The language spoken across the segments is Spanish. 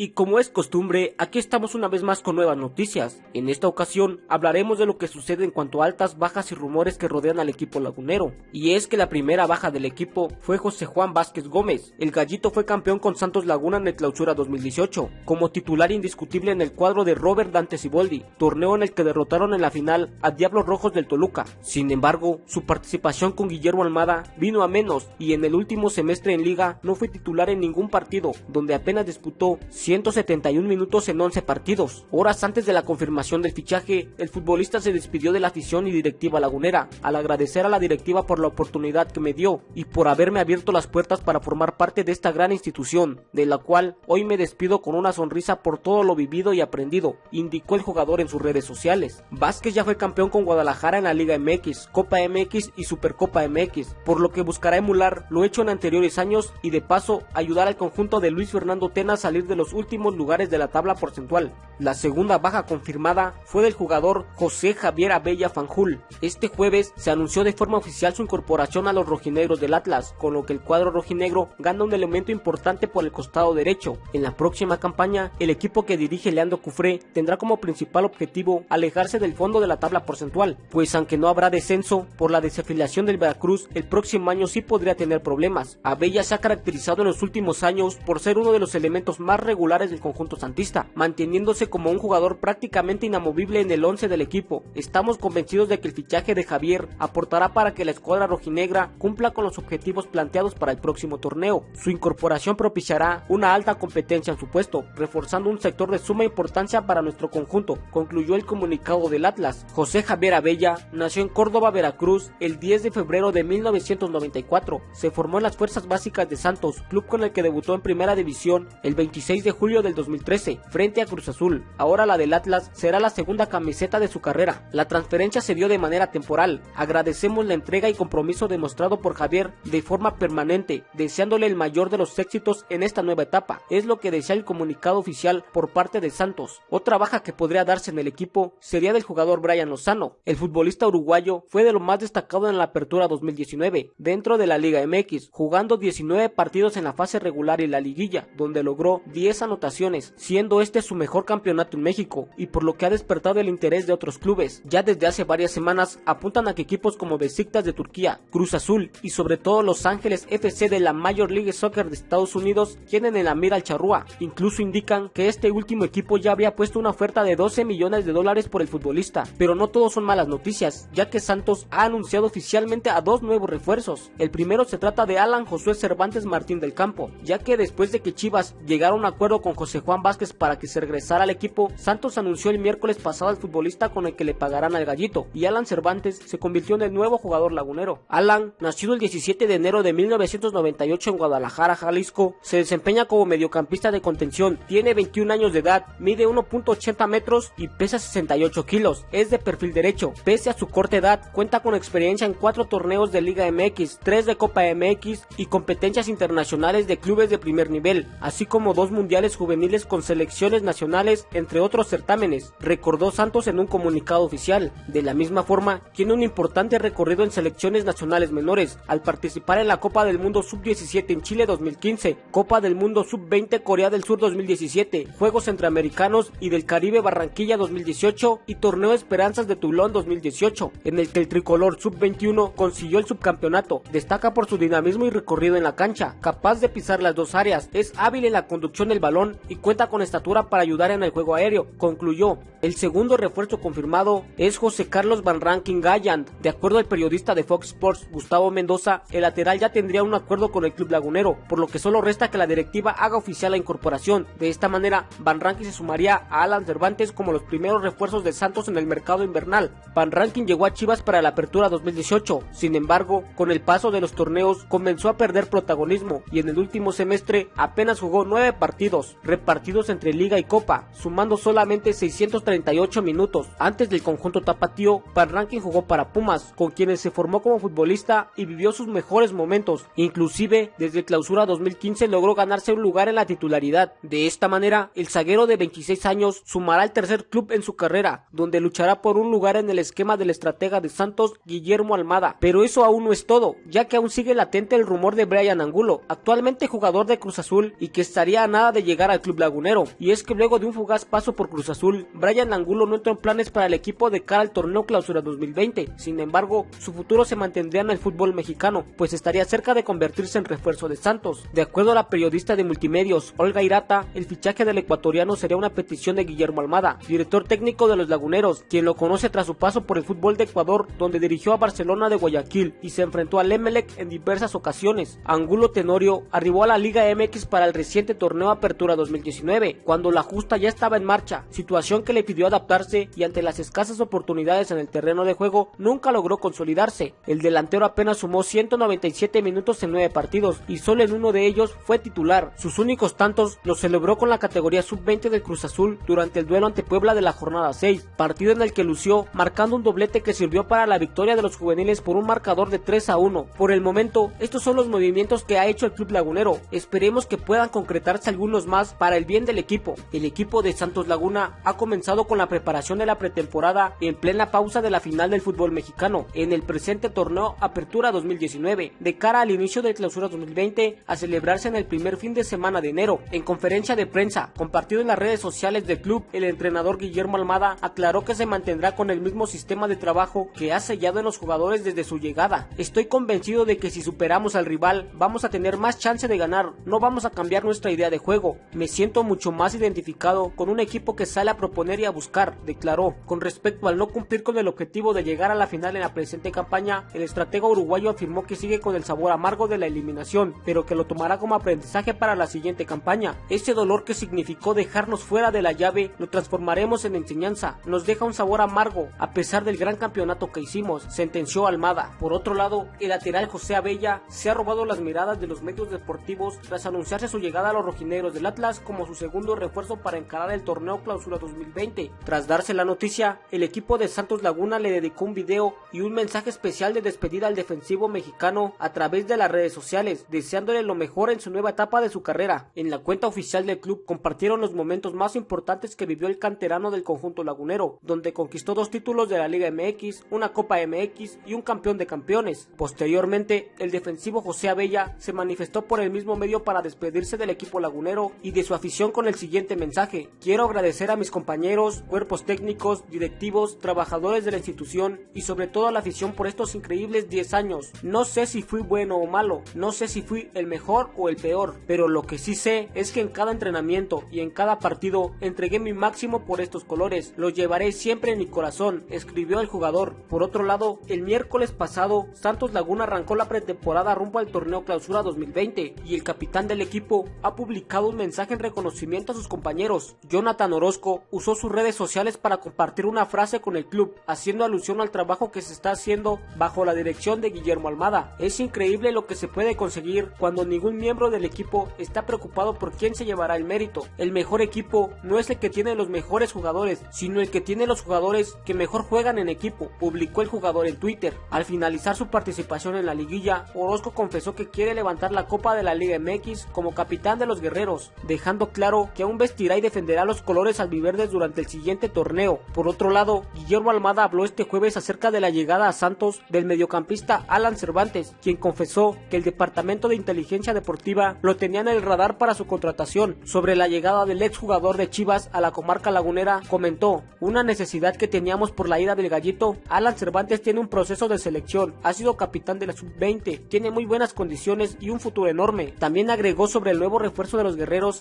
Y como es costumbre, aquí estamos una vez más con nuevas noticias. En esta ocasión hablaremos de lo que sucede en cuanto a altas, bajas y rumores que rodean al equipo lagunero. Y es que la primera baja del equipo fue José Juan Vázquez Gómez. El gallito fue campeón con Santos Laguna en el clausura 2018, como titular indiscutible en el cuadro de Robert Dante Siboldi, torneo en el que derrotaron en la final a Diablos Rojos del Toluca. Sin embargo, su participación con Guillermo Almada vino a menos y en el último semestre en liga no fue titular en ningún partido, donde apenas disputó 171 minutos en 11 partidos. Horas antes de la confirmación del fichaje, el futbolista se despidió de la afición y directiva lagunera, al agradecer a la directiva por la oportunidad que me dio y por haberme abierto las puertas para formar parte de esta gran institución, de la cual hoy me despido con una sonrisa por todo lo vivido y aprendido, indicó el jugador en sus redes sociales. Vázquez ya fue campeón con Guadalajara en la Liga MX, Copa MX y Supercopa MX, por lo que buscará emular lo hecho en anteriores años y de paso ayudar al conjunto de Luis Fernando Tena a salir de los últimos lugares de la tabla porcentual. La segunda baja confirmada fue del jugador José Javier Abella Fanjul. Este jueves se anunció de forma oficial su incorporación a los rojinegros del Atlas, con lo que el cuadro rojinegro gana un elemento importante por el costado derecho. En la próxima campaña, el equipo que dirige Leandro Cufré tendrá como principal objetivo alejarse del fondo de la tabla porcentual, pues aunque no habrá descenso por la desafiliación del Veracruz, el próximo año sí podría tener problemas. Abella se ha caracterizado en los últimos años por ser uno de los elementos más regulares del conjunto santista, manteniéndose como un jugador prácticamente inamovible en el 11 del equipo. Estamos convencidos de que el fichaje de Javier aportará para que la escuadra rojinegra cumpla con los objetivos planteados para el próximo torneo. Su incorporación propiciará una alta competencia en su puesto, reforzando un sector de suma importancia para nuestro conjunto, concluyó el comunicado del Atlas. José Javier Abella nació en Córdoba, Veracruz, el 10 de febrero de 1994. Se formó en las Fuerzas Básicas de Santos, club con el que debutó en Primera División el 26 de julio del 2013, frente a Cruz Azul. Ahora la del Atlas será la segunda camiseta de su carrera. La transferencia se dio de manera temporal. Agradecemos la entrega y compromiso demostrado por Javier de forma permanente, deseándole el mayor de los éxitos en esta nueva etapa. Es lo que desea el comunicado oficial por parte de Santos. Otra baja que podría darse en el equipo sería del jugador Brian Lozano. El futbolista uruguayo fue de lo más destacado en la apertura 2019 dentro de la Liga MX, jugando 19 partidos en la fase regular y la liguilla, donde logró 10 anotaciones, siendo este su mejor campeonato en México y por lo que ha despertado el interés de otros clubes. Ya desde hace varias semanas apuntan a que equipos como Besiktas de Turquía, Cruz Azul y sobre todo Los Ángeles FC de la Major League Soccer de Estados Unidos tienen en la mira al charrúa. Incluso indican que este último equipo ya había puesto una oferta de 12 millones de dólares por el futbolista. Pero no todos son malas noticias, ya que Santos ha anunciado oficialmente a dos nuevos refuerzos. El primero se trata de Alan Josué Cervantes Martín del Campo, ya que después de que Chivas llegara a un acuerdo con José Juan Vázquez para que se regresara al equipo, Santos anunció el miércoles pasado al futbolista con el que le pagarán al gallito, y Alan Cervantes se convirtió en el nuevo jugador lagunero. Alan, nacido el 17 de enero de 1998 en Guadalajara, Jalisco, se desempeña como mediocampista de contención, tiene 21 años de edad, mide 1.80 metros y pesa 68 kilos, es de perfil derecho, pese a su corta edad, cuenta con experiencia en cuatro torneos de Liga MX, 3 de Copa MX y competencias internacionales de clubes de primer nivel, así como dos mundiales juveniles con selecciones nacionales, entre otros certámenes, recordó Santos en un comunicado oficial. De la misma forma, tiene un importante recorrido en selecciones nacionales menores, al participar en la Copa del Mundo Sub-17 en Chile 2015, Copa del Mundo Sub-20 Corea del Sur 2017, Juegos Centroamericanos y del Caribe Barranquilla 2018 y Torneo Esperanzas de Toulon 2018, en el que el tricolor Sub-21 consiguió el subcampeonato. Destaca por su dinamismo y recorrido en la cancha, capaz de pisar las dos áreas, es hábil en la conducción del y cuenta con estatura para ayudar en el juego aéreo, concluyó. El segundo refuerzo confirmado es José Carlos Van Rankin Galland. De acuerdo al periodista de Fox Sports Gustavo Mendoza, el lateral ya tendría un acuerdo con el club lagunero, por lo que solo resta que la directiva haga oficial la incorporación. De esta manera, Van Rankin se sumaría a Alan Cervantes como los primeros refuerzos de Santos en el mercado invernal. Van Rankin llegó a Chivas para la apertura 2018, sin embargo, con el paso de los torneos comenzó a perder protagonismo y en el último semestre apenas jugó nueve partidos, repartidos entre liga y copa, sumando solamente 638 minutos. Antes del conjunto tapatío, Rankin jugó para Pumas, con quienes se formó como futbolista y vivió sus mejores momentos, inclusive desde clausura 2015 logró ganarse un lugar en la titularidad. De esta manera, el zaguero de 26 años sumará el tercer club en su carrera, donde luchará por un lugar en el esquema del estratega de Santos, Guillermo Almada. Pero eso aún no es todo, ya que aún sigue latente el rumor de Brian Angulo, actualmente jugador de Cruz Azul y que estaría a nada de llegar al club lagunero, y es que luego de un fugaz paso por Cruz Azul, Brian Angulo no entró en planes para el equipo de cara al torneo clausura 2020, sin embargo, su futuro se mantendría en el fútbol mexicano, pues estaría cerca de convertirse en refuerzo de Santos. De acuerdo a la periodista de multimedios Olga Irata, el fichaje del ecuatoriano sería una petición de Guillermo Almada, director técnico de los laguneros, quien lo conoce tras su paso por el fútbol de Ecuador, donde dirigió a Barcelona de Guayaquil y se enfrentó al Emelec en diversas ocasiones. Angulo Tenorio arribó a la Liga MX para el reciente torneo Apertura 2019, cuando la justa ya estaba en marcha, situación que le pidió adaptarse y ante las escasas oportunidades en el terreno de juego nunca logró consolidarse. El delantero apenas sumó 197 minutos en 9 partidos y solo en uno de ellos fue titular. Sus únicos tantos los celebró con la categoría sub-20 del Cruz Azul durante el duelo ante Puebla de la jornada 6, partido en el que lució marcando un doblete que sirvió para la victoria de los juveniles por un marcador de 3 a 1. Por el momento, estos son los movimientos que ha hecho el club lagunero. Esperemos que puedan concretarse algunos más para el bien del equipo. El equipo de Santos Laguna ha comenzado con la preparación de la pretemporada en plena pausa de la final del fútbol mexicano en el presente torneo Apertura 2019, de cara al inicio de clausura 2020 a celebrarse en el primer fin de semana de enero. En conferencia de prensa compartido en las redes sociales del club, el entrenador Guillermo Almada aclaró que se mantendrá con el mismo sistema de trabajo que ha sellado en los jugadores desde su llegada. Estoy convencido de que si superamos al rival vamos a tener más chance de ganar, no vamos a cambiar nuestra idea de juego. Me siento mucho más identificado con un equipo que sale a proponer y a buscar, declaró. Con respecto al no cumplir con el objetivo de llegar a la final en la presente campaña, el estratega uruguayo afirmó que sigue con el sabor amargo de la eliminación, pero que lo tomará como aprendizaje para la siguiente campaña. Ese dolor que significó dejarnos fuera de la llave lo transformaremos en enseñanza. Nos deja un sabor amargo a pesar del gran campeonato que hicimos, sentenció Almada. Por otro lado, el lateral José Abella se ha robado las miradas de los medios deportivos tras anunciarse su llegada a los rojineros del Atlas como su segundo refuerzo para encarar el torneo Clausura 2020. Tras darse la noticia, el equipo de Santos Laguna le dedicó un video y un mensaje especial de despedida al defensivo mexicano a través de las redes sociales, deseándole lo mejor en su nueva etapa de su carrera. En la cuenta oficial del club compartieron los momentos más importantes que vivió el canterano del conjunto lagunero, donde conquistó dos títulos de la Liga MX, una Copa MX y un campeón de campeones. Posteriormente, el defensivo José Abella se manifestó por el mismo medio para despedirse del equipo lagunero y de su afición con el siguiente mensaje. Quiero agradecer a mis compañeros, cuerpos técnicos, directivos, trabajadores de la institución y sobre todo a la afición por estos increíbles 10 años. No sé si fui bueno o malo, no sé si fui el mejor o el peor, pero lo que sí sé es que en cada entrenamiento y en cada partido entregué mi máximo por estos colores. Los llevaré siempre en mi corazón, escribió el jugador. Por otro lado, el miércoles pasado, Santos Laguna arrancó la pretemporada rumbo al torneo Clausura 2020 y el capitán del equipo ha publicado un mensaje en reconocimiento a sus compañeros. Jonathan Orozco usó sus redes sociales para compartir una frase con el club, haciendo alusión al trabajo que se está haciendo bajo la dirección de Guillermo Almada. Es increíble lo que se puede conseguir cuando ningún miembro del equipo está preocupado por quién se llevará el mérito. El mejor equipo no es el que tiene los mejores jugadores, sino el que tiene los jugadores que mejor juegan en equipo, publicó el jugador en Twitter. Al finalizar su participación en la liguilla, Orozco confesó que quiere levantar la Copa de la Liga MX como capitán de los guerreros, dejando claro que aún vestirá y defenderá los colores albiverdes durante el siguiente torneo. Por otro lado, Guillermo Almada habló este jueves acerca de la llegada a Santos del mediocampista Alan Cervantes, quien confesó que el Departamento de Inteligencia Deportiva lo tenía en el radar para su contratación. Sobre la llegada del exjugador de Chivas a la comarca lagunera, comentó, una necesidad que teníamos por la ida del gallito, Alan Cervantes tiene un proceso de selección, ha sido capitán de la sub-20, tiene muy buenas condiciones y un futuro enorme. También agregó sobre el nuevo refuerzo de los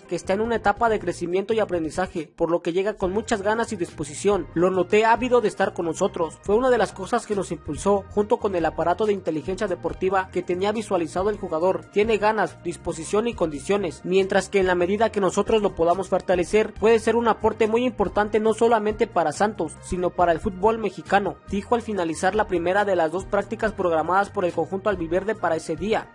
que está en una etapa de crecimiento y aprendizaje, por lo que llega con muchas ganas y disposición. Lo noté ávido de estar con nosotros. Fue una de las cosas que nos impulsó, junto con el aparato de inteligencia deportiva que tenía visualizado el jugador. Tiene ganas, disposición y condiciones, mientras que en la medida que nosotros lo podamos fortalecer, puede ser un aporte muy importante no solamente para Santos, sino para el fútbol mexicano, dijo al finalizar la primera de las dos prácticas programadas por el conjunto albiverde para ese día.